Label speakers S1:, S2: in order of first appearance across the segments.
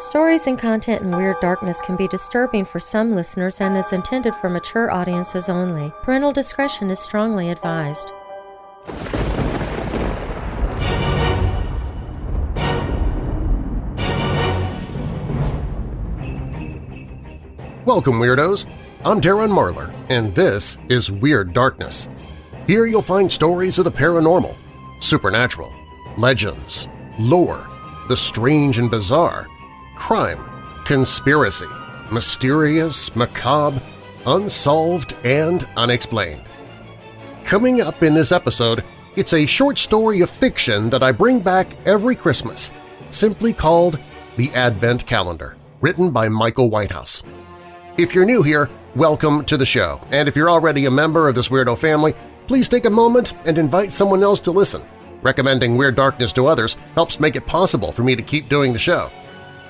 S1: Stories and content in Weird Darkness can be disturbing for some listeners and is intended for mature audiences only. Parental discretion is strongly advised.
S2: Welcome, Weirdos! I'm Darren Marlar, and this is Weird Darkness. Here you'll find stories of the paranormal, supernatural, legends, lore, the strange and bizarre, crime, conspiracy, mysterious, macabre, unsolved, and unexplained. Coming up in this episode, it's a short story of fiction that I bring back every Christmas, simply called The Advent Calendar, written by Michael Whitehouse. If you're new here, welcome to the show, and if you're already a member of this weirdo family, please take a moment and invite someone else to listen. Recommending Weird Darkness to others helps make it possible for me to keep doing the show.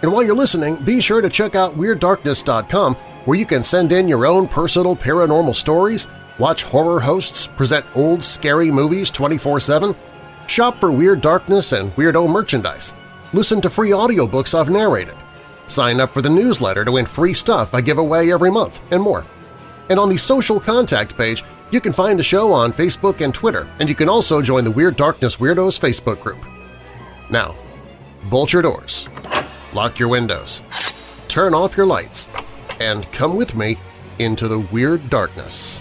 S2: And while you're listening, be sure to check out WeirdDarkness.com where you can send in your own personal paranormal stories, watch horror hosts present old scary movies 24-7, shop for Weird Darkness and Weirdo merchandise, listen to free audiobooks I've narrated, sign up for the newsletter to win free stuff I give away every month, and more. And on the social contact page, you can find the show on Facebook and Twitter, and you can also join the Weird Darkness Weirdos Facebook group. Now, bolt your doors, lock your windows, turn off your lights, and come with me into the Weird Darkness.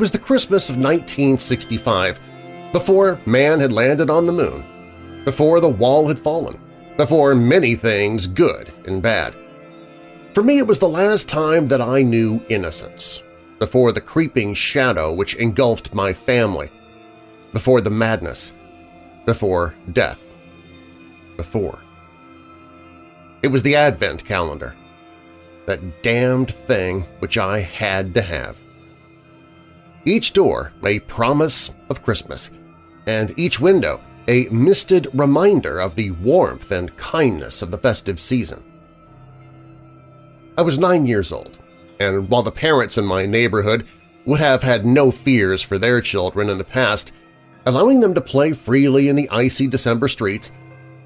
S2: Was the Christmas of 1965, before man had landed on the moon, before the wall had fallen, before many things good and bad. For me it was the last time that I knew innocence, before the creeping shadow which engulfed my family, before the madness, before death, before. It was the Advent calendar, that damned thing which I had to have. Each door a promise of Christmas, and each window a misted reminder of the warmth and kindness of the festive season. I was nine years old, and while the parents in my neighborhood would have had no fears for their children in the past, allowing them to play freely in the icy December streets,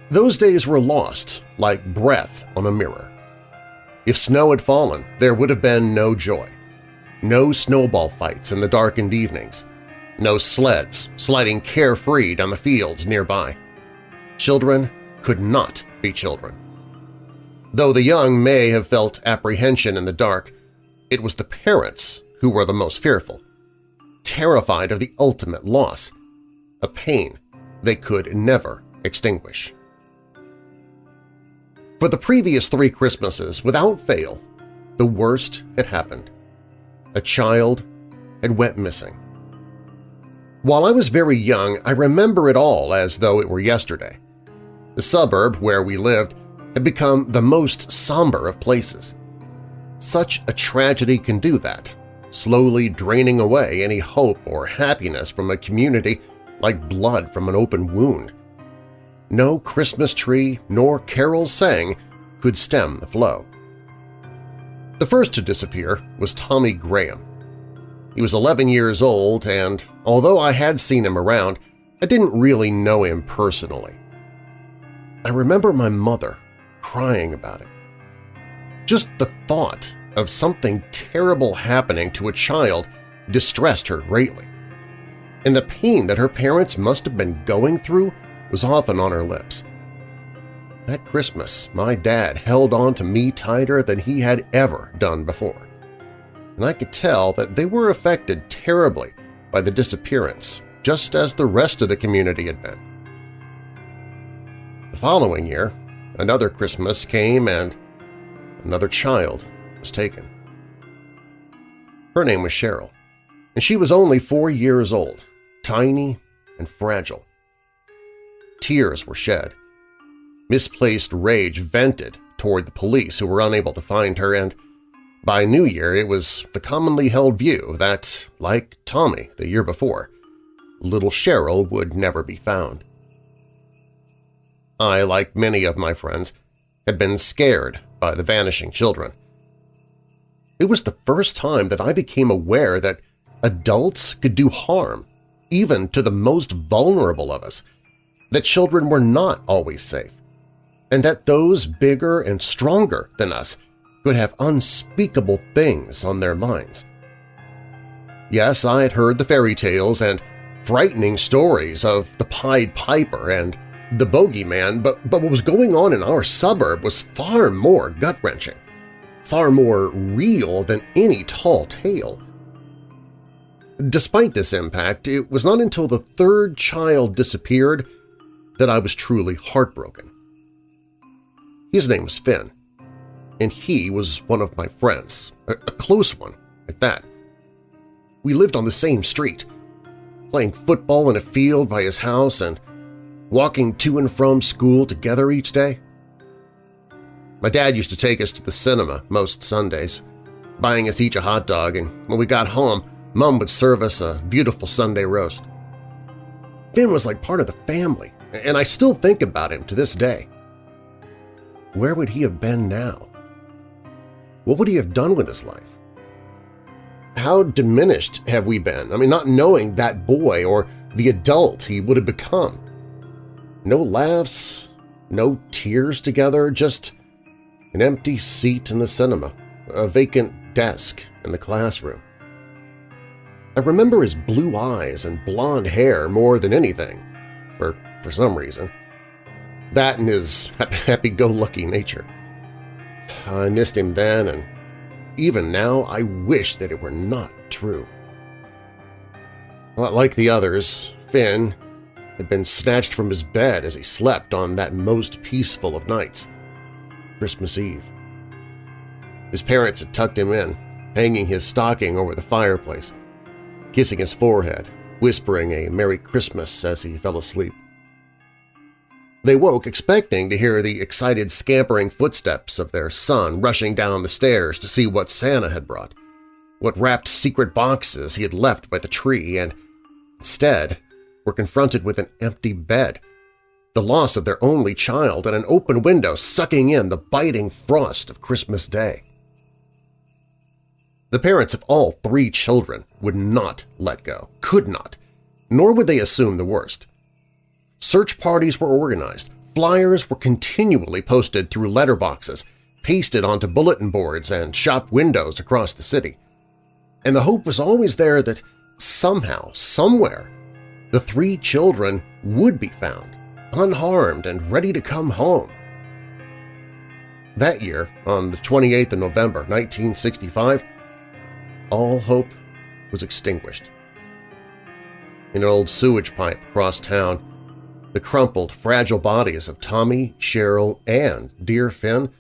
S2: those days were lost like breath on a mirror. If snow had fallen, there would have been no joy. No snowball fights in the darkened evenings. No sleds sliding carefree down the fields nearby. Children could not be children. Though the young may have felt apprehension in the dark, it was the parents who were the most fearful, terrified of the ultimate loss, a pain they could never extinguish. For the previous three Christmases, without fail, the worst had happened a child had went missing. While I was very young, I remember it all as though it were yesterday. The suburb where we lived had become the most somber of places. Such a tragedy can do that, slowly draining away any hope or happiness from a community like blood from an open wound. No Christmas tree nor carols sang could stem the flow. The first to disappear was Tommy Graham. He was 11 years old and, although I had seen him around, I didn't really know him personally. I remember my mother crying about it. Just the thought of something terrible happening to a child distressed her greatly, and the pain that her parents must have been going through was often on her lips. That Christmas, my dad held on to me tighter than he had ever done before. And I could tell that they were affected terribly by the disappearance, just as the rest of the community had been. The following year, another Christmas came and another child was taken. Her name was Cheryl, and she was only four years old, tiny and fragile. Tears were shed, misplaced rage vented toward the police who were unable to find her, and by New Year it was the commonly held view that, like Tommy the year before, little Cheryl would never be found. I, like many of my friends, had been scared by the vanishing children. It was the first time that I became aware that adults could do harm, even to the most vulnerable of us, that children were not always safe, and that those bigger and stronger than us could have unspeakable things on their minds. Yes, I had heard the fairy tales and frightening stories of the Pied Piper and the Bogeyman, but, but what was going on in our suburb was far more gut-wrenching, far more real than any tall tale. Despite this impact, it was not until the third child disappeared that I was truly heartbroken. His name was Finn, and he was one of my friends, a, a close one at that. We lived on the same street, playing football in a field by his house and walking to and from school together each day. My dad used to take us to the cinema most Sundays, buying us each a hot dog, and when we got home, Mom would serve us a beautiful Sunday roast. Finn was like part of the family, and I still think about him to this day. Where would he have been now? What would he have done with his life? How diminished have we been? I mean, not knowing that boy or the adult he would have become. No laughs, no tears together, just an empty seat in the cinema, a vacant desk in the classroom. I remember his blue eyes and blonde hair more than anything, for, for some reason. That and his happy-go-lucky nature. I missed him then, and even now I wish that it were not true. Like the others, Finn had been snatched from his bed as he slept on that most peaceful of nights, Christmas Eve. His parents had tucked him in, hanging his stocking over the fireplace, kissing his forehead, whispering a Merry Christmas as he fell asleep. They woke expecting to hear the excited scampering footsteps of their son rushing down the stairs to see what Santa had brought, what wrapped secret boxes he had left by the tree, and instead were confronted with an empty bed, the loss of their only child, and an open window sucking in the biting frost of Christmas Day. The parents of all three children would not let go, could not, nor would they assume the worst. Search parties were organized, flyers were continually posted through letterboxes, pasted onto bulletin boards and shop windows across the city. And the hope was always there that somehow, somewhere, the three children would be found, unharmed and ready to come home. That year, on the 28th of November 1965, all hope was extinguished. In an old sewage pipe across town, the crumpled, fragile bodies of Tommy, Cheryl, and dear Finn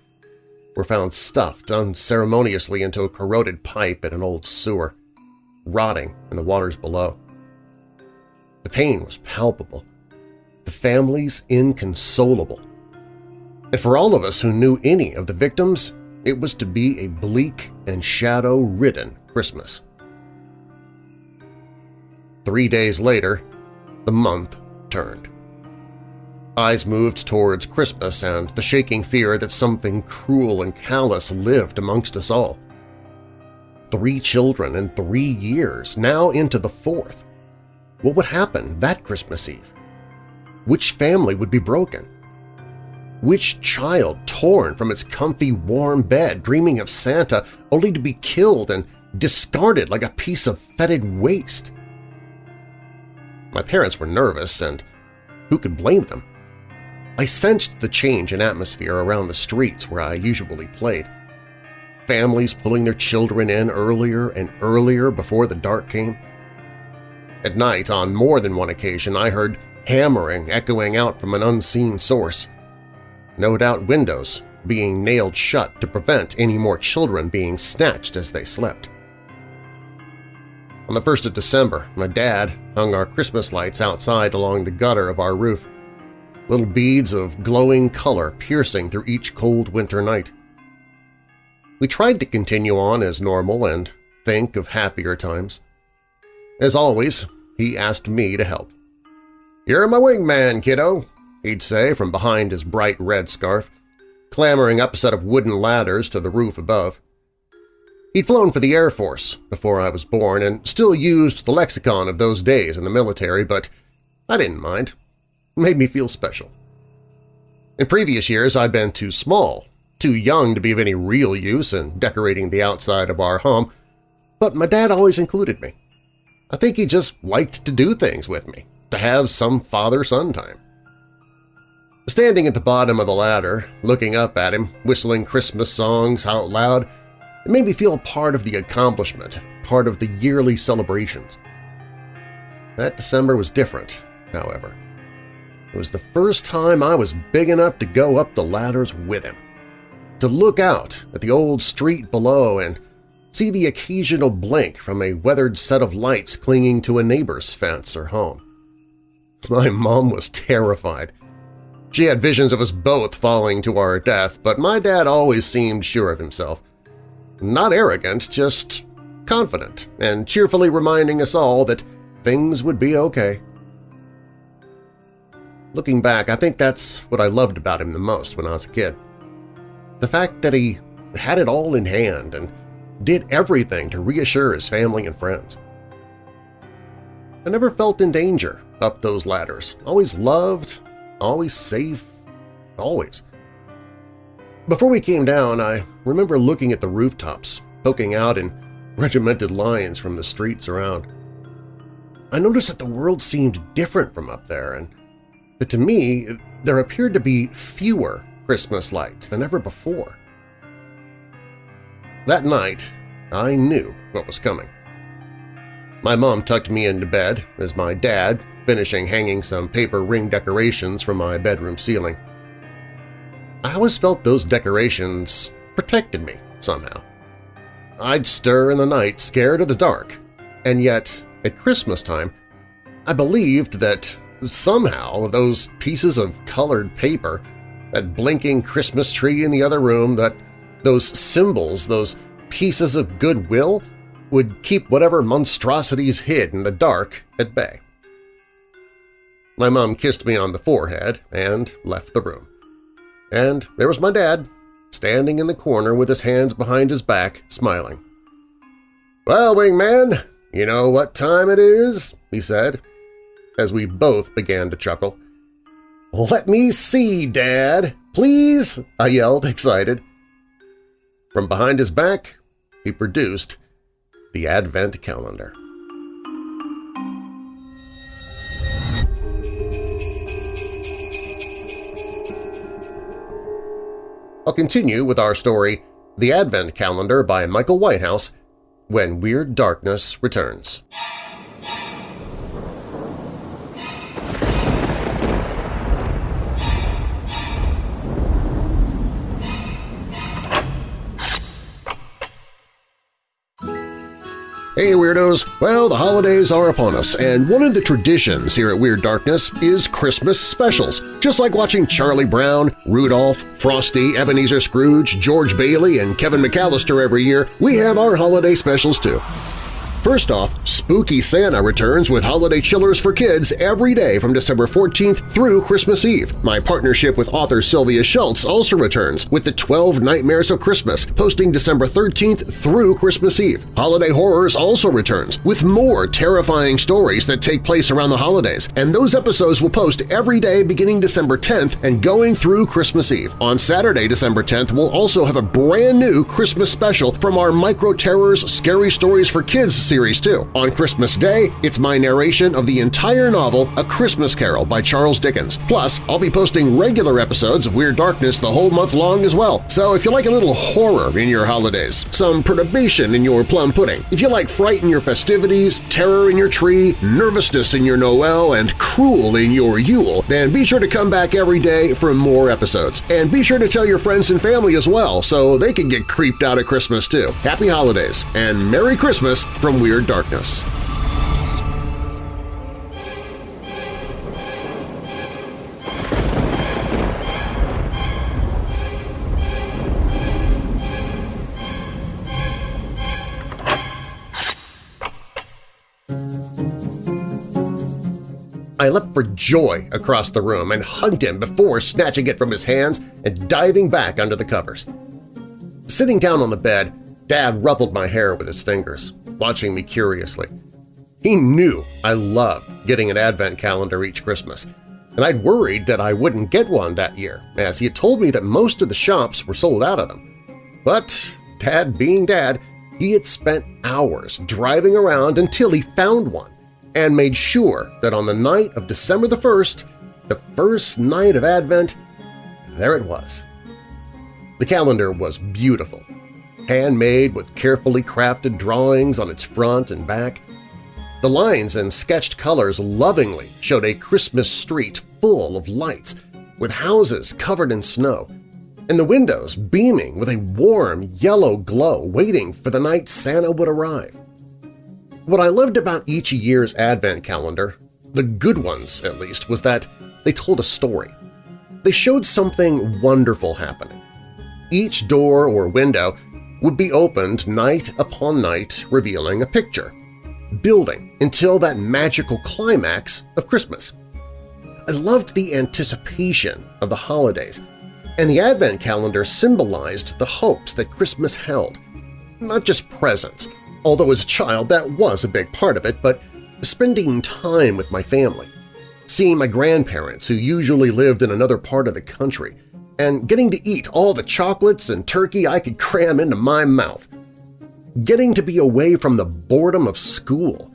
S2: were found stuffed unceremoniously into a corroded pipe in an old sewer, rotting in the waters below. The pain was palpable, the families inconsolable. And for all of us who knew any of the victims, it was to be a bleak and shadow-ridden Christmas. Three days later, the month turned. Eyes moved towards Christmas and the shaking fear that something cruel and callous lived amongst us all. Three children in three years, now into the fourth. What would happen that Christmas Eve? Which family would be broken? Which child torn from its comfy, warm bed dreaming of Santa only to be killed and discarded like a piece of fetid waste? My parents were nervous, and who could blame them? I sensed the change in atmosphere around the streets where I usually played. Families pulling their children in earlier and earlier before the dark came. At night, on more than one occasion, I heard hammering echoing out from an unseen source. No doubt windows being nailed shut to prevent any more children being snatched as they slept. On the 1st of December, my dad hung our Christmas lights outside along the gutter of our roof, little beads of glowing color piercing through each cold winter night. We tried to continue on as normal and think of happier times. As always, he asked me to help. "'You're my wingman, kiddo,' he'd say from behind his bright red scarf, clambering up a set of wooden ladders to the roof above. He'd flown for the Air Force before I was born and still used the lexicon of those days in the military, but I didn't mind. Made me feel special. In previous years I'd been too small, too young to be of any real use in decorating the outside of our home, but my dad always included me. I think he just liked to do things with me, to have some father-son time. Standing at the bottom of the ladder, looking up at him, whistling Christmas songs out loud, it made me feel part of the accomplishment, part of the yearly celebrations. That December was different, however. It was the first time I was big enough to go up the ladders with him, to look out at the old street below and see the occasional blink from a weathered set of lights clinging to a neighbor's fence or home. My mom was terrified. She had visions of us both falling to our death, but my dad always seemed sure of himself. Not arrogant, just confident, and cheerfully reminding us all that things would be okay. Looking back, I think that's what I loved about him the most when I was a kid. The fact that he had it all in hand and did everything to reassure his family and friends. I never felt in danger up those ladders, always loved, always safe, always. Before we came down, I remember looking at the rooftops, poking out in regimented lines from the streets around. I noticed that the world seemed different from up there, and that to me there appeared to be fewer Christmas lights than ever before. That night, I knew what was coming. My mom tucked me into bed as my dad, finishing hanging some paper ring decorations from my bedroom ceiling. I always felt those decorations protected me somehow. I'd stir in the night scared of the dark, and yet, at Christmas time, I believed that somehow those pieces of colored paper, that blinking Christmas tree in the other room, that those symbols, those pieces of goodwill, would keep whatever monstrosities hid in the dark at bay. My mom kissed me on the forehead and left the room. And there was my dad, standing in the corner with his hands behind his back, smiling. "'Well, wingman, you know what time it is?' he said, as we both began to chuckle. "'Let me see, Dad! Please!' I yelled, excited. From behind his back, he produced the Advent Calendar. I'll continue with our story The Advent Calendar by Michael Whitehouse when Weird Darkness returns. Hey Weirdos! Well, the holidays are upon us, and one of the traditions here at Weird Darkness is Christmas specials. Just like watching Charlie Brown, Rudolph, Frosty, Ebenezer Scrooge, George Bailey, and Kevin McAllister every year, we have our holiday specials too. First off, Spooky Santa returns with holiday chillers for kids every day from December 14th through Christmas Eve. My partnership with author Sylvia Shults also returns with the 12 Nightmares of Christmas, posting December 13th through Christmas Eve. Holiday Horrors also returns with more terrifying stories that take place around the holidays, and those episodes will post every day beginning December 10th and going through Christmas Eve. On Saturday, December 10th, we'll also have a brand new Christmas special from our Micro Terrors Scary Stories for Kids series too. On Christmas Day, it's my narration of the entire novel A Christmas Carol by Charles Dickens. Plus, I'll be posting regular episodes of Weird Darkness the whole month long as well. So if you like a little horror in your holidays, some perturbation in your plum pudding, if you like fright in your festivities, terror in your tree, nervousness in your Noel, and cruel in your Yule, then be sure to come back every day for more episodes. And be sure to tell your friends and family as well so they can get creeped out at Christmas too. Happy Holidays and Merry Christmas from Weird Darkness. I leapt for joy across the room and hugged him before snatching it from his hands and diving back under the covers. Sitting down on the bed, Dad ruffled my hair with his fingers, watching me curiously. He knew I loved getting an advent calendar each Christmas, and I'd worried that I wouldn't get one that year, as he had told me that most of the shops were sold out of them. But, Dad being Dad, he had spent hours driving around until he found one and made sure that on the night of December the 1st, the first night of Advent, there it was. The calendar was beautiful, handmade with carefully crafted drawings on its front and back. The lines and sketched colors lovingly showed a Christmas street full of lights, with houses covered in snow, and the windows beaming with a warm yellow glow waiting for the night Santa would arrive. What I loved about each year's Advent calendar, the good ones at least, was that they told a story. They showed something wonderful happening. Each door or window would be opened night upon night revealing a picture, building until that magical climax of Christmas. I loved the anticipation of the holidays, and the Advent calendar symbolized the hopes that Christmas held, not just presents, although as a child that was a big part of it, but spending time with my family, seeing my grandparents who usually lived in another part of the country, and getting to eat all the chocolates and turkey I could cram into my mouth, getting to be away from the boredom of school,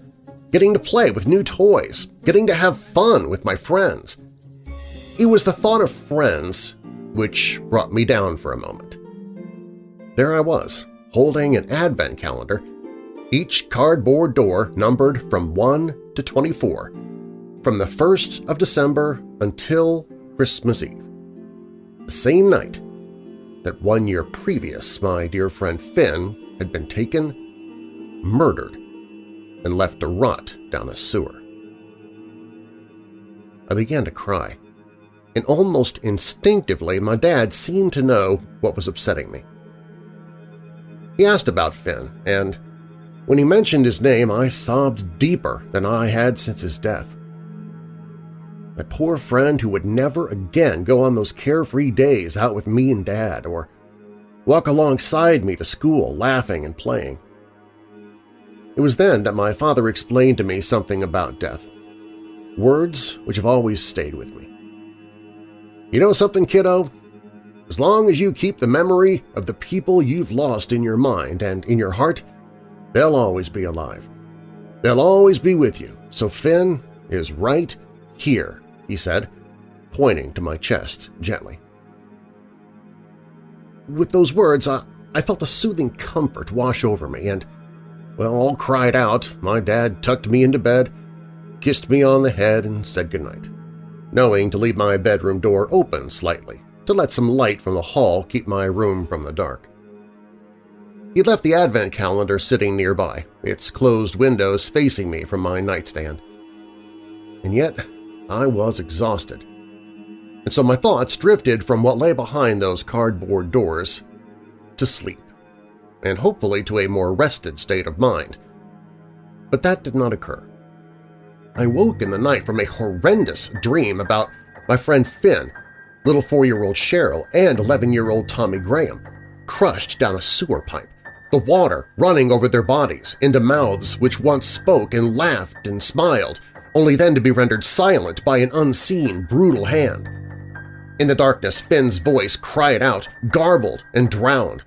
S2: getting to play with new toys, getting to have fun with my friends. It was the thought of friends which brought me down for a moment. There I was, holding an advent calendar each cardboard door numbered from 1 to 24, from the 1st of December until Christmas Eve. Same night that one year previous my dear friend Finn had been taken, murdered, and left to rot down a sewer. I began to cry, and almost instinctively my dad seemed to know what was upsetting me. He asked about Finn, and when he mentioned his name, I sobbed deeper than I had since his death. My poor friend who would never again go on those carefree days out with me and Dad or walk alongside me to school laughing and playing. It was then that my father explained to me something about death, words which have always stayed with me. You know something, kiddo? As long as you keep the memory of the people you've lost in your mind and in your heart, They'll always be alive. They'll always be with you, so Finn is right here, he said, pointing to my chest gently. With those words, I, I felt a soothing comfort wash over me, and, well, all cried out, my dad tucked me into bed, kissed me on the head, and said goodnight, knowing to leave my bedroom door open slightly to let some light from the hall keep my room from the dark. He left the advent calendar sitting nearby, its closed windows facing me from my nightstand. And yet I was exhausted. And so my thoughts drifted from what lay behind those cardboard doors to sleep, and hopefully to a more rested state of mind. But that did not occur. I woke in the night from a horrendous dream about my friend Finn, little four-year-old Cheryl, and 11-year-old Tommy Graham, crushed down a sewer pipe the water running over their bodies into mouths which once spoke and laughed and smiled, only then to be rendered silent by an unseen, brutal hand. In the darkness, Finn's voice cried out, garbled and drowned.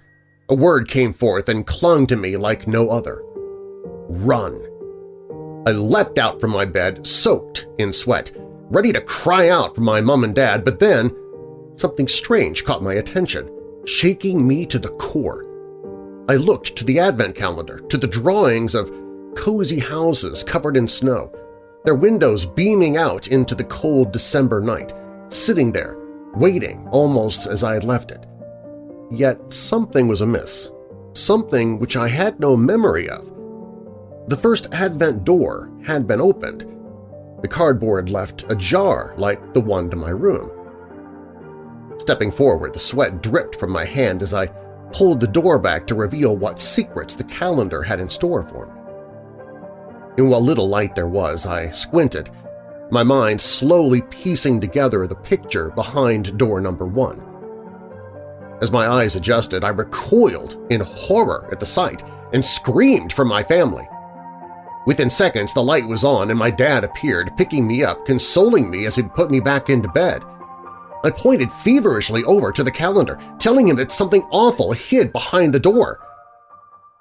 S2: A word came forth and clung to me like no other. Run! I leapt out from my bed, soaked in sweat, ready to cry out for my mom and dad, but then something strange caught my attention, shaking me to the core. I looked to the advent calendar, to the drawings of cozy houses covered in snow, their windows beaming out into the cold December night, sitting there, waiting almost as I had left it. Yet something was amiss, something which I had no memory of. The first Advent door had been opened. The cardboard left ajar like the one to my room. Stepping forward, the sweat dripped from my hand as I pulled the door back to reveal what secrets the calendar had in store for me. In what little light there was, I squinted my mind slowly piecing together the picture behind door number one. As my eyes adjusted, I recoiled in horror at the sight and screamed for my family. Within seconds, the light was on and my dad appeared, picking me up, consoling me as he put me back into bed. I pointed feverishly over to the calendar, telling him that something awful hid behind the door.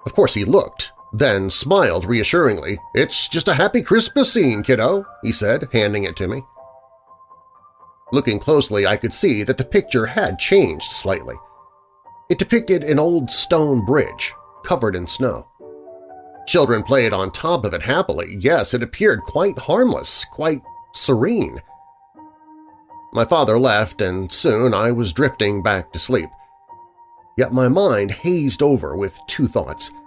S2: Of course he looked, then smiled reassuringly. "'It's just a happy Christmas scene, kiddo,' he said, handing it to me. Looking closely, I could see that the picture had changed slightly. It depicted an old stone bridge, covered in snow. Children played on top of it happily. Yes, it appeared quite harmless, quite serene. My father left, and soon I was drifting back to sleep. Yet my mind hazed over with two thoughts –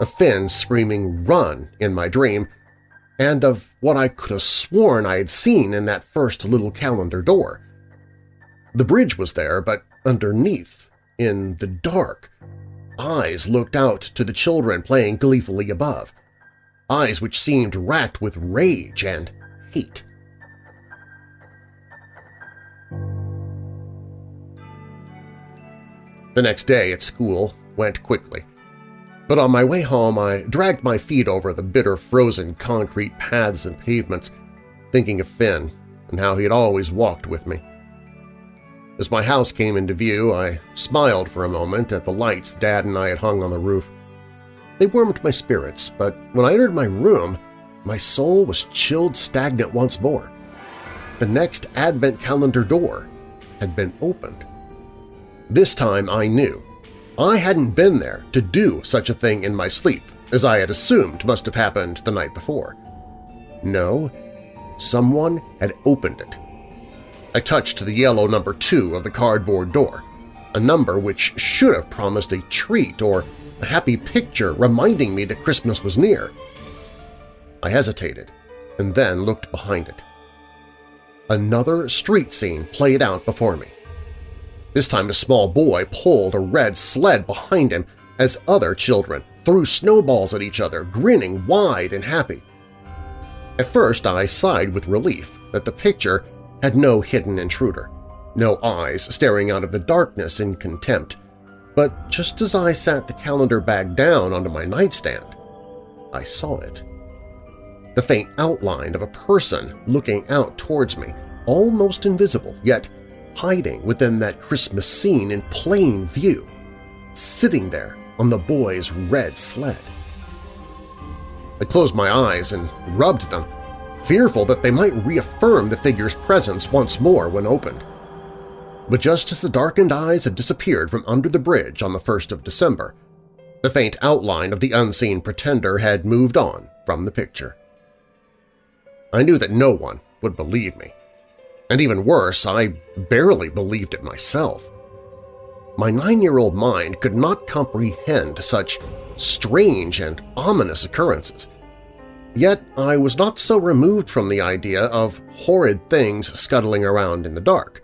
S2: of Finn screaming run in my dream, and of what I could have sworn I had seen in that first little calendar door. The bridge was there, but underneath, in the dark, eyes looked out to the children playing gleefully above, eyes which seemed racked with rage and hate. The next day at school went quickly. But on my way home I dragged my feet over the bitter frozen concrete paths and pavements, thinking of Finn and how he had always walked with me. As my house came into view, I smiled for a moment at the lights Dad and I had hung on the roof. They warmed my spirits, but when I entered my room, my soul was chilled stagnant once more. The next Advent calendar door had been opened. This time I knew I hadn't been there to do such a thing in my sleep, as I had assumed must have happened the night before. No, someone had opened it. I touched the yellow number two of the cardboard door, a number which should have promised a treat or a happy picture reminding me that Christmas was near. I hesitated and then looked behind it. Another street scene played out before me. This time a small boy pulled a red sled behind him as other children threw snowballs at each other, grinning wide and happy. At first I sighed with relief that the picture had no hidden intruder, no eyes staring out of the darkness in contempt, but just as I sat the calendar bag down onto my nightstand, I saw it. The faint outline of a person looking out towards me, almost invisible, yet hiding within that Christmas scene in plain view, sitting there on the boy's red sled. I closed my eyes and rubbed them, fearful that they might reaffirm the figure's presence once more when opened. But just as the darkened eyes had disappeared from under the bridge on the 1st of December, the faint outline of the unseen pretender had moved on from the picture. I knew that no one would believe me. And even worse, I barely believed it myself. My nine-year-old mind could not comprehend such strange and ominous occurrences. Yet I was not so removed from the idea of horrid things scuttling around in the dark,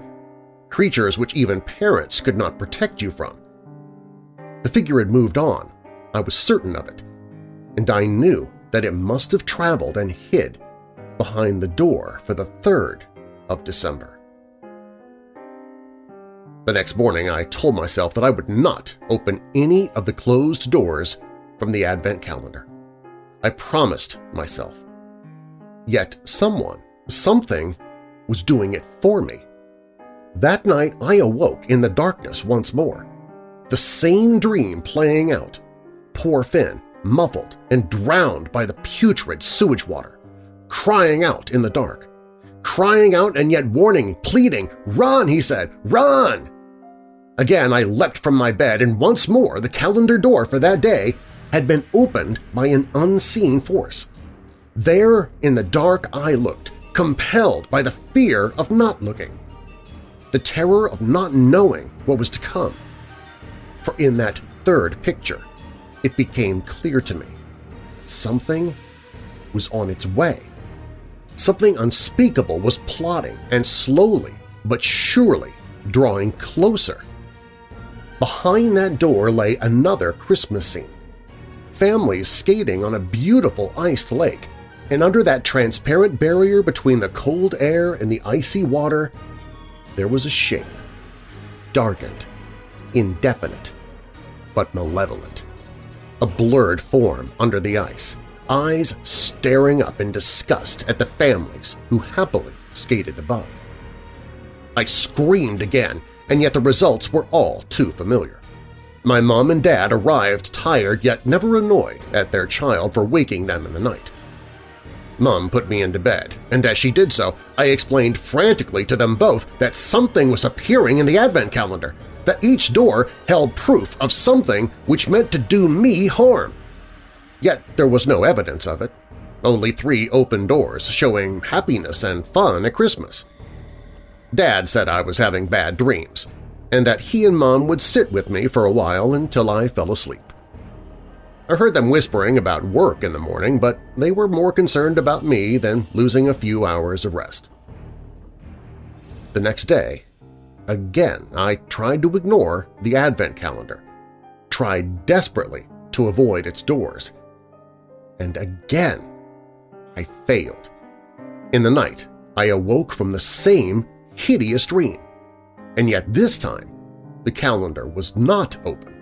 S2: creatures which even parents could not protect you from. The figure had moved on, I was certain of it, and I knew that it must have traveled and hid behind the door for the third of December. The next morning I told myself that I would not open any of the closed doors from the Advent calendar. I promised myself. Yet someone, something, was doing it for me. That night I awoke in the darkness once more, the same dream playing out, poor Finn muffled and drowned by the putrid sewage water, crying out in the dark, crying out and yet warning, pleading, "'Run!' he said. "'Run!' Again I leapt from my bed, and once more the calendar door for that day had been opened by an unseen force. There in the dark I looked, compelled by the fear of not looking, the terror of not knowing what was to come. For in that third picture, it became clear to me. Something was on its way. Something unspeakable was plotting and slowly but surely drawing closer. Behind that door lay another Christmas scene. Families skating on a beautiful iced lake, and under that transparent barrier between the cold air and the icy water, there was a shape, darkened, indefinite, but malevolent. A blurred form under the ice, eyes staring up in disgust at the families who happily skated above. I screamed again, and yet the results were all too familiar. My mom and dad arrived tired yet never annoyed at their child for waking them in the night. Mom put me into bed, and as she did so, I explained frantically to them both that something was appearing in the Advent calendar, that each door held proof of something which meant to do me harm. Yet there was no evidence of it, only three open doors showing happiness and fun at Christmas. Dad said I was having bad dreams, and that he and Mom would sit with me for a while until I fell asleep. I heard them whispering about work in the morning, but they were more concerned about me than losing a few hours of rest. The next day, again I tried to ignore the Advent calendar, tried desperately to avoid its doors. And again, I failed. In the night, I awoke from the same hideous dream, and yet this time the calendar was not open.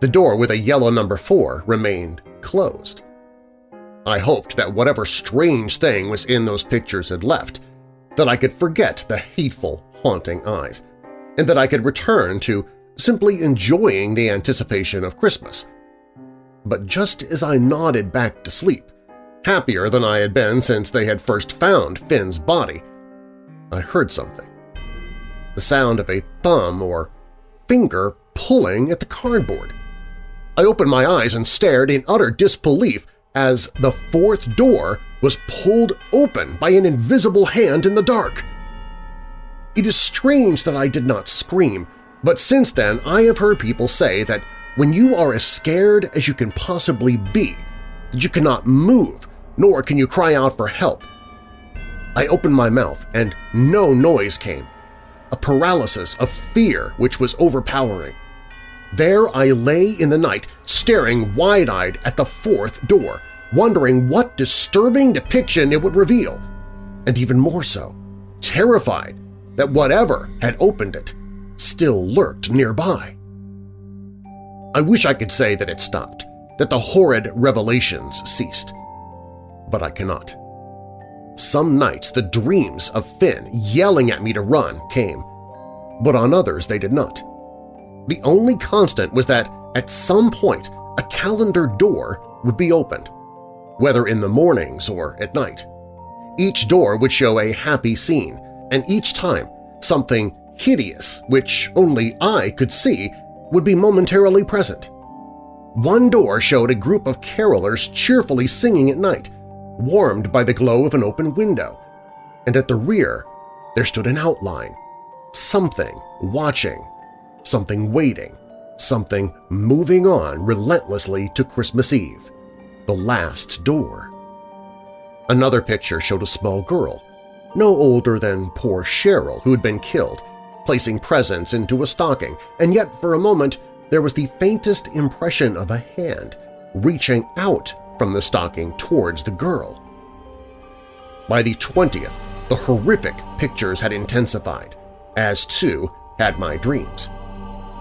S2: The door with a yellow number 4 remained closed. I hoped that whatever strange thing was in those pictures had left, that I could forget the hateful, haunting eyes, and that I could return to simply enjoying the anticipation of Christmas. But just as I nodded back to sleep, happier than I had been since they had first found Finn's body, I heard something. The sound of a thumb or finger pulling at the cardboard. I opened my eyes and stared in utter disbelief as the fourth door was pulled open by an invisible hand in the dark. It is strange that I did not scream, but since then I have heard people say that when you are as scared as you can possibly be, that you cannot move, nor can you cry out for help. I opened my mouth and no noise came, a paralysis of fear which was overpowering. There I lay in the night, staring wide-eyed at the fourth door, wondering what disturbing depiction it would reveal, and even more so, terrified that whatever had opened it still lurked nearby. I wish I could say that it stopped, that the horrid revelations ceased, but I cannot. Some nights the dreams of Finn yelling at me to run came, but on others they did not. The only constant was that at some point a calendar door would be opened, whether in the mornings or at night. Each door would show a happy scene, and each time something hideous, which only I could see, would be momentarily present. One door showed a group of carolers cheerfully singing at night, warmed by the glow of an open window, and at the rear there stood an outline, something watching something waiting, something moving on relentlessly to Christmas Eve, the last door. Another picture showed a small girl, no older than poor Cheryl who had been killed, placing presents into a stocking, and yet for a moment there was the faintest impression of a hand reaching out from the stocking towards the girl. By the 20th, the horrific pictures had intensified, as too had my dreams.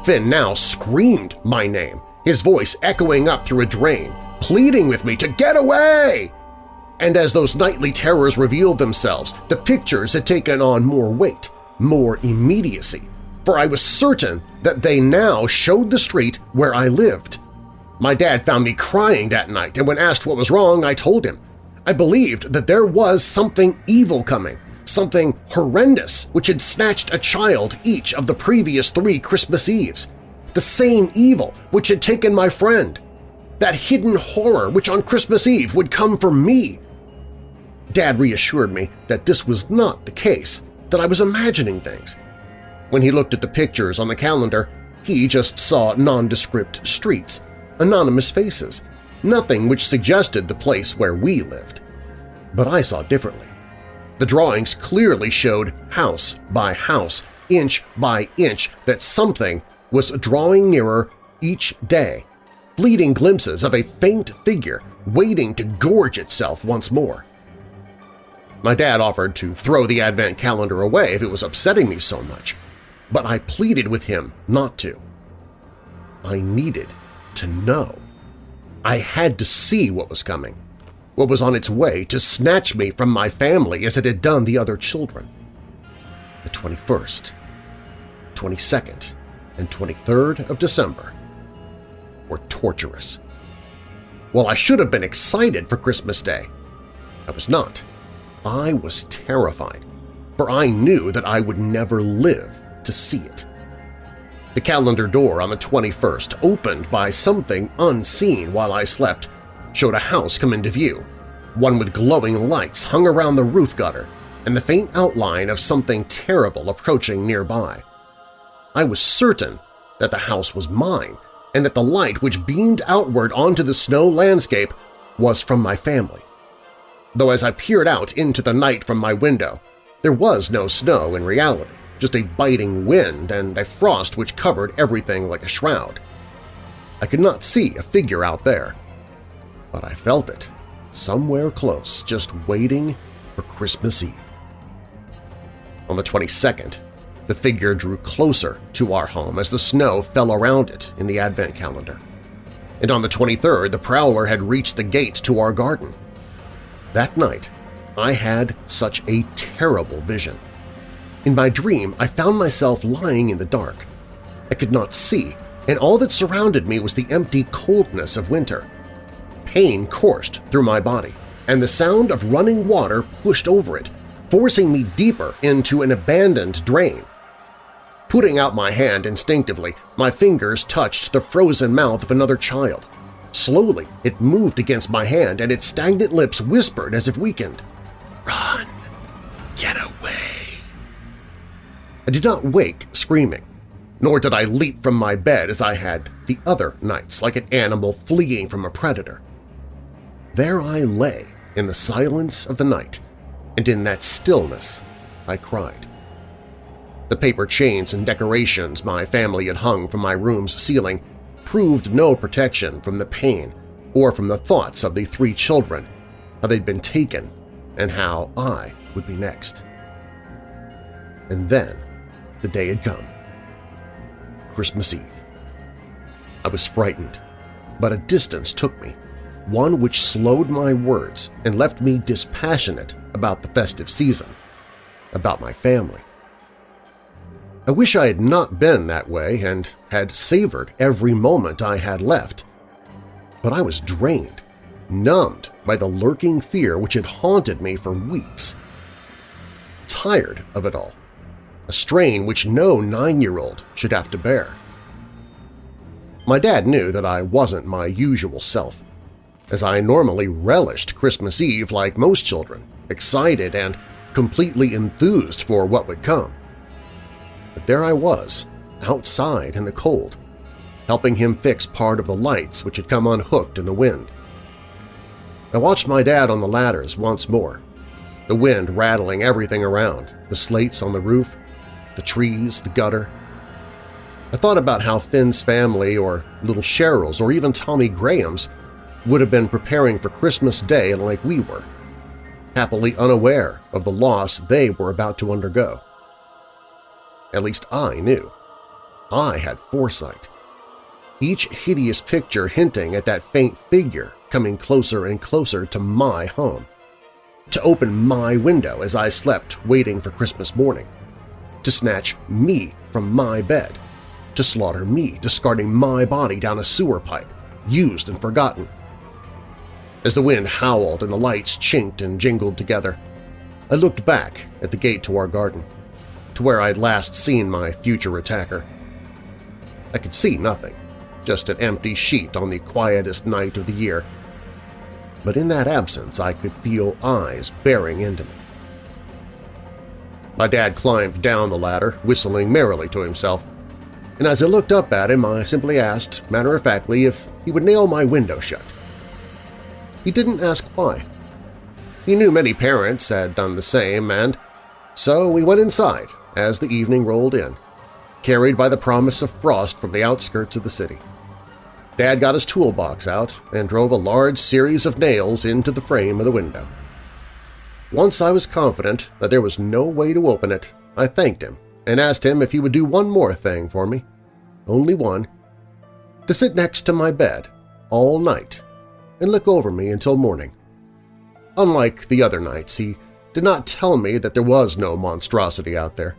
S2: Finn now screamed my name, his voice echoing up through a drain, pleading with me to get away! And as those nightly terrors revealed themselves, the pictures had taken on more weight, more immediacy, for I was certain that they now showed the street where I lived. My dad found me crying that night, and when asked what was wrong, I told him. I believed that there was something evil coming, something horrendous which had snatched a child each of the previous three Christmas Eves, the same evil which had taken my friend, that hidden horror which on Christmas Eve would come for me. Dad reassured me that this was not the case, that I was imagining things. When he looked at the pictures on the calendar, he just saw nondescript streets, anonymous faces, nothing which suggested the place where we lived. But I saw differently. The drawings clearly showed house by house, inch by inch, that something was drawing nearer each day, fleeting glimpses of a faint figure waiting to gorge itself once more. My dad offered to throw the advent calendar away if it was upsetting me so much, but I pleaded with him not to. I needed to know. I had to see what was coming, what was on its way to snatch me from my family as it had done the other children. The 21st, 22nd, and 23rd of December were torturous. While I should have been excited for Christmas Day, I was not. I was terrified, for I knew that I would never live to see it. The calendar door on the 21st, opened by something unseen while I slept, showed a house come into view, one with glowing lights hung around the roof gutter and the faint outline of something terrible approaching nearby. I was certain that the house was mine and that the light which beamed outward onto the snow landscape was from my family though as I peered out into the night from my window, there was no snow in reality, just a biting wind and a frost which covered everything like a shroud. I could not see a figure out there, but I felt it, somewhere close, just waiting for Christmas Eve. On the 22nd, the figure drew closer to our home as the snow fell around it in the Advent calendar. And on the 23rd, the Prowler had reached the gate to our garden. That night, I had such a terrible vision. In my dream, I found myself lying in the dark. I could not see, and all that surrounded me was the empty coldness of winter. Pain coursed through my body, and the sound of running water pushed over it, forcing me deeper into an abandoned drain. Putting out my hand instinctively, my fingers touched the frozen mouth of another child. Slowly, it moved against my hand and its stagnant lips whispered as if weakened. Run! Get away! I did not wake screaming, nor did I leap from my bed as I had the other nights like an animal fleeing from a predator. There I lay in the silence of the night, and in that stillness I cried. The paper chains and decorations my family had hung from my room's ceiling proved no protection from the pain or from the thoughts of the three children, how they'd been taken, and how I would be next. And then the day had come. Christmas Eve. I was frightened, but a distance took me, one which slowed my words and left me dispassionate about the festive season, about my family. I wish I had not been that way and had savored every moment I had left. But I was drained, numbed by the lurking fear which had haunted me for weeks. Tired of it all, a strain which no nine-year-old should have to bear. My dad knew that I wasn't my usual self, as I normally relished Christmas Eve like most children, excited and completely enthused for what would come. But there I was, outside in the cold, helping him fix part of the lights which had come unhooked in the wind. I watched my dad on the ladders once more, the wind rattling everything around, the slates on the roof, the trees, the gutter. I thought about how Finn's family or little Cheryl's or even Tommy Graham's would have been preparing for Christmas Day like we were, happily unaware of the loss they were about to undergo. At least I knew. I had foresight. Each hideous picture hinting at that faint figure coming closer and closer to my home. To open my window as I slept waiting for Christmas morning. To snatch me from my bed. To slaughter me, discarding my body down a sewer pipe, used and forgotten. As the wind howled and the lights chinked and jingled together, I looked back at the gate to our garden to where I'd last seen my future attacker. I could see nothing, just an empty sheet on the quietest night of the year. But in that absence I could feel eyes bearing into me. My dad climbed down the ladder, whistling merrily to himself, and as I looked up at him I simply asked, matter-of-factly, if he would nail my window shut. He didn't ask why. He knew many parents had done the same, and so we went inside as the evening rolled in, carried by the promise of frost from the outskirts of the city. Dad got his toolbox out and drove a large series of nails into the frame of the window. Once I was confident that there was no way to open it, I thanked him and asked him if he would do one more thing for me, only one, to sit next to my bed all night and look over me until morning. Unlike the other nights, he did not tell me that there was no monstrosity out there,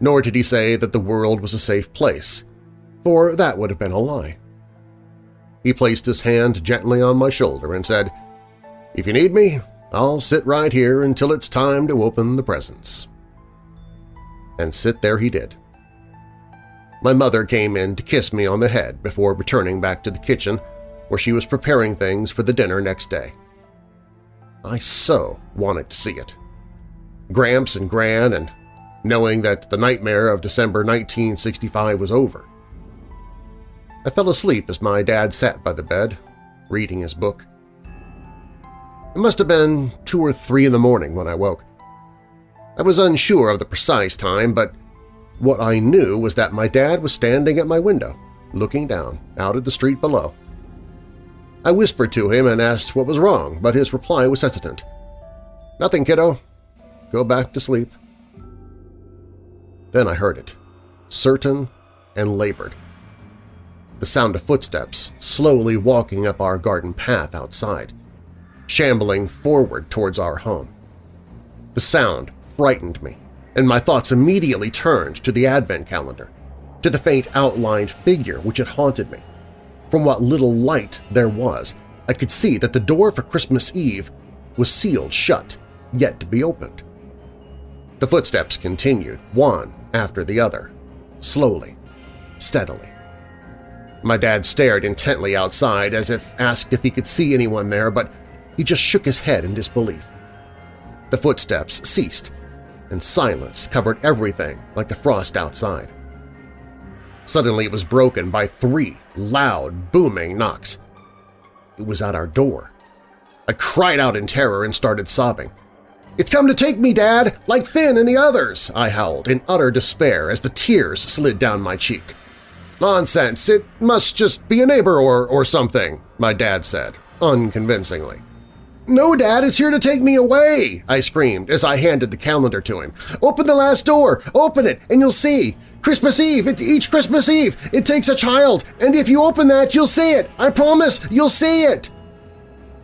S2: nor did he say that the world was a safe place, for that would have been a lie. He placed his hand gently on my shoulder and said, If you need me, I'll sit right here until it's time to open the presents. And sit there he did. My mother came in to kiss me on the head before returning back to the kitchen where she was preparing things for the dinner next day. I so wanted to see it. Gramps and Gran and knowing that the nightmare of December 1965 was over. I fell asleep as my dad sat by the bed, reading his book. It must have been two or three in the morning when I woke. I was unsure of the precise time, but what I knew was that my dad was standing at my window, looking down, out at the street below. I whispered to him and asked what was wrong, but his reply was hesitant. Nothing, kiddo. Go back to sleep. Then I heard it, certain and labored. The sound of footsteps slowly walking up our garden path outside, shambling forward towards our home. The sound frightened me, and my thoughts immediately turned to the advent calendar, to the faint outlined figure which had haunted me. From what little light there was, I could see that the door for Christmas Eve was sealed shut, yet to be opened. The footsteps continued, one after the other, slowly, steadily. My dad stared intently outside as if asked if he could see anyone there, but he just shook his head in disbelief. The footsteps ceased, and silence covered everything like the frost outside. Suddenly it was broken by three loud, booming knocks. It was at our door. I cried out in terror and started sobbing. "'It's come to take me, Dad, like Finn and the others!' I howled in utter despair as the tears slid down my cheek. "'Nonsense! It must just be a neighbor or, or something,' my dad said, unconvincingly. "'No, Dad, it's here to take me away!' I screamed as I handed the calendar to him. "'Open the last door! Open it, and you'll see! Christmas Eve! It, each Christmas Eve! It takes a child! And if you open that, you'll see it! I promise, you'll see it!'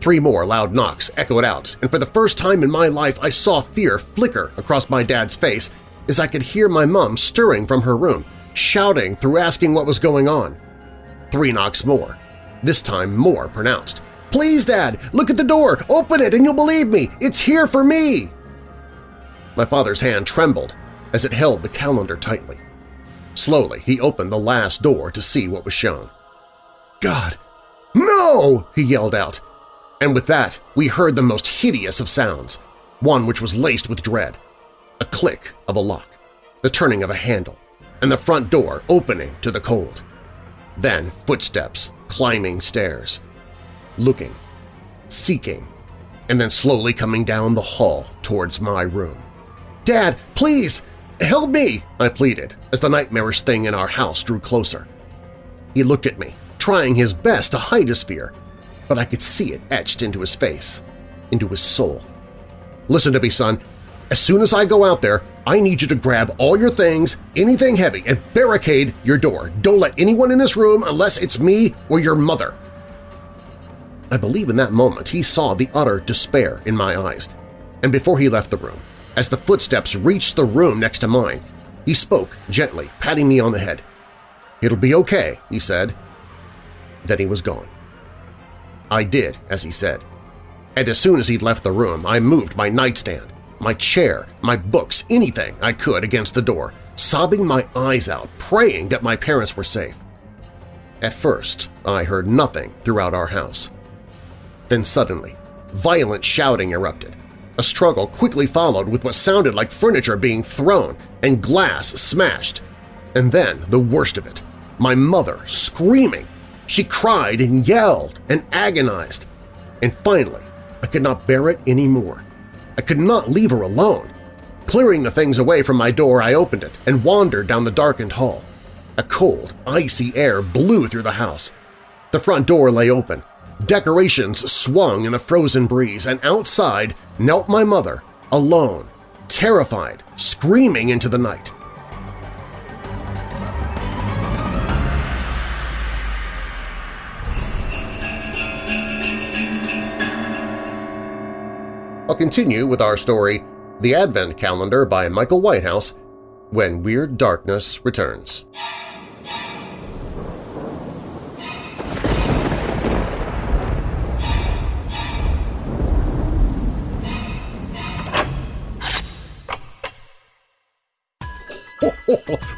S2: Three more loud knocks echoed out, and for the first time in my life I saw fear flicker across my dad's face as I could hear my mom stirring from her room, shouting through asking what was going on. Three knocks more, this time more pronounced. "'Please, Dad! Look at the door! Open it and you'll believe me! It's here for me!' My father's hand trembled as it held the calendar tightly. Slowly, he opened the last door to see what was shown. "'God! No!' he yelled out. And with that, we heard the most hideous of sounds, one which was laced with dread. A click of a lock, the turning of a handle, and the front door opening to the cold. Then footsteps climbing stairs, looking, seeking, and then slowly coming down the hall towards my room. "'Dad, please! Help me! I pleaded as the nightmarish thing in our house drew closer. He looked at me, trying his best to hide his fear, but I could see it etched into his face, into his soul. Listen to me, son. As soon as I go out there, I need you to grab all your things, anything heavy, and barricade your door. Don't let anyone in this room unless it's me or your mother. I believe in that moment he saw the utter despair in my eyes, and before he left the room, as the footsteps reached the room next to mine, he spoke gently, patting me on the head. "'It'll be okay,' he said. Then he was gone. I did as he said, and as soon as he'd left the room I moved my nightstand, my chair, my books, anything I could against the door, sobbing my eyes out, praying that my parents were safe. At first, I heard nothing throughout our house. Then suddenly, violent shouting erupted. A struggle quickly followed with what sounded like furniture being thrown and glass smashed. And then the worst of it, my mother screaming. She cried and yelled and agonized. And finally, I could not bear it anymore. I could not leave her alone. Clearing the things away from my door, I opened it and wandered down the darkened hall. A cold, icy air blew through the house. The front door lay open. Decorations swung in the frozen breeze, and outside knelt my mother, alone, terrified, screaming into the night. I'll continue with our story, The Advent Calendar by Michael Whitehouse, when Weird Darkness returns.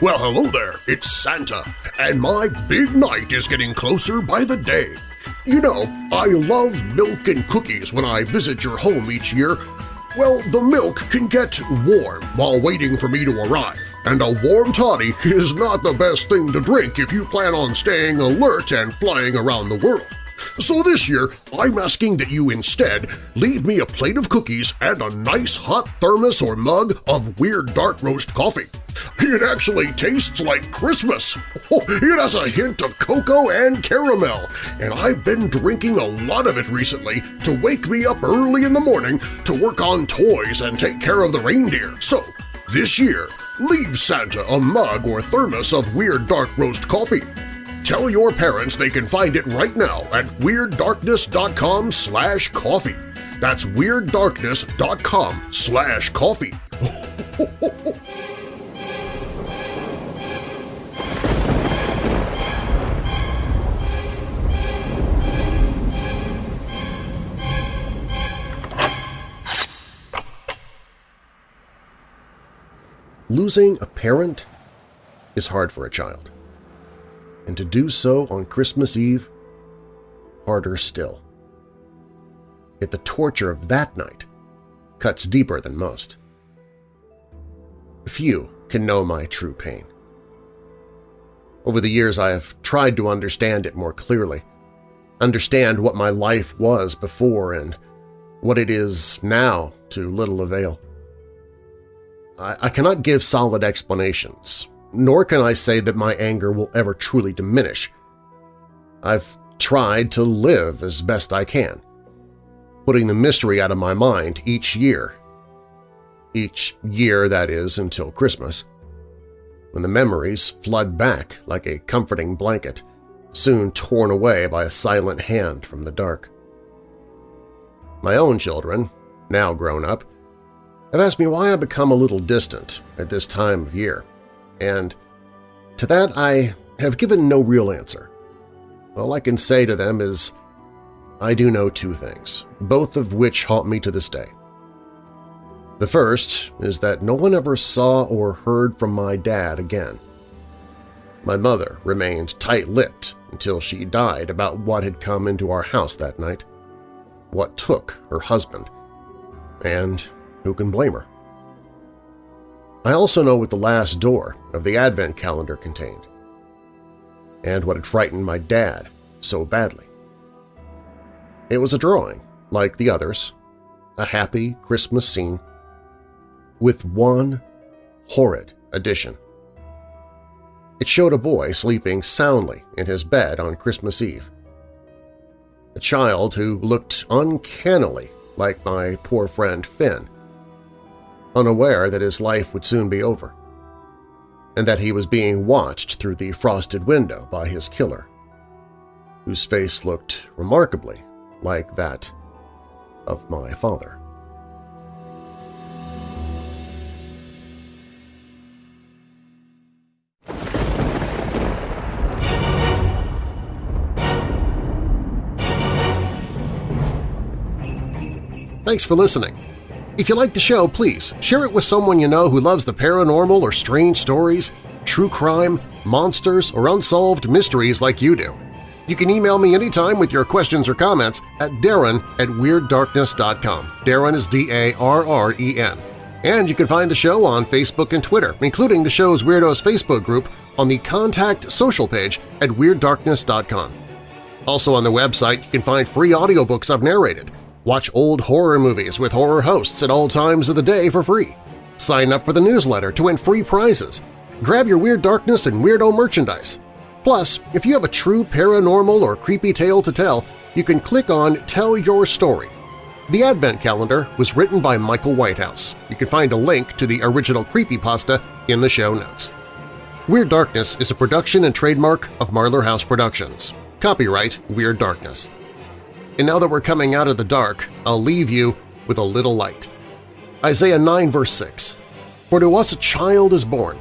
S3: well, hello there, it's Santa, and my big night is getting closer by the day. You know, I love milk and cookies when I visit your home each year. Well, the milk can get warm while waiting for me to arrive, and a warm toddy is not the best thing to drink if you plan on staying alert and flying around the world. So this year, I'm asking that you instead leave me a plate of cookies and a nice hot thermos or mug of Weird Dark Roast coffee. It actually tastes like Christmas! Oh, it has a hint of cocoa and caramel, and I've been drinking a lot of it recently to wake me up early in the morning to work on toys and take care of the reindeer. So, this year, leave Santa a mug or thermos of Weird Dark Roast coffee. Tell your parents they can find it right now at WeirdDarkness.com slash coffee. That's WeirdDarkness.com slash coffee.
S2: Losing a parent is hard for a child and to do so on Christmas Eve, harder still. Yet the torture of that night cuts deeper than most. Few can know my true pain. Over the years I have tried to understand it more clearly, understand what my life was before and what it is now to little avail. I, I cannot give solid explanations, nor can I say that my anger will ever truly diminish. I've tried to live as best I can, putting the mystery out of my mind each year. Each year, that is, until Christmas, when the memories flood back like a comforting blanket, soon torn away by a silent hand from the dark. My own children, now grown up, have asked me why I become a little distant at this time of year and to that I have given no real answer. All I can say to them is, I do know two things, both of which haunt me to this day. The first is that no one ever saw or heard from my dad again. My mother remained tight-lipped until she died about what had come into our house that night, what took her husband, and who can blame her? I also know what the last door of the Advent calendar contained, and what had frightened my dad so badly. It was a drawing, like the others, a happy Christmas scene, with one horrid addition. It showed a boy sleeping soundly in his bed on Christmas Eve. A child who looked uncannily like my poor friend Finn, unaware that his life would soon be over, and that he was being watched through the frosted window by his killer, whose face looked remarkably like that of my father. Thanks for listening. If you like the show, please share it with someone you know who loves the paranormal or strange stories, true crime, monsters, or unsolved mysteries like you do. You can email me anytime with your questions or comments at darren at WeirdDarkness.com. Darren is D-A-R-R-E-N. And you can find the show on Facebook and Twitter, including the show's Weirdos Facebook group on the Contact Social page at WeirdDarkness.com. Also on the website, you can find free audiobooks I've narrated, Watch old horror movies with horror hosts at all times of the day for free. Sign up for the newsletter to win free prizes. Grab your Weird Darkness and Weirdo merchandise. Plus, if you have a true paranormal or creepy tale to tell, you can click on Tell Your Story. The Advent Calendar was written by Michael Whitehouse. You can find a link to the original creepypasta in the show notes. Weird Darkness is a production and trademark of Marlar House Productions. Copyright Weird Darkness. And now that we're coming out of the dark, I'll leave you with a little light. Isaiah 9 verse 6 For to us a child is born,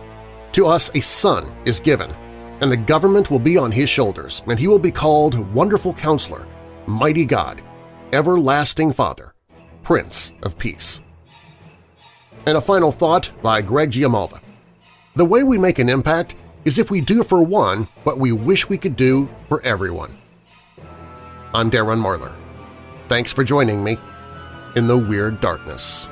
S2: to us a son is given, and the government will be on his shoulders, and he will be called Wonderful Counselor, Mighty God, Everlasting Father, Prince of Peace. And a final thought by Greg Giamalva. The way we make an impact is if we do for one what we wish we could do for everyone. I'm Darren Marlar. Thanks for joining me in the Weird Darkness.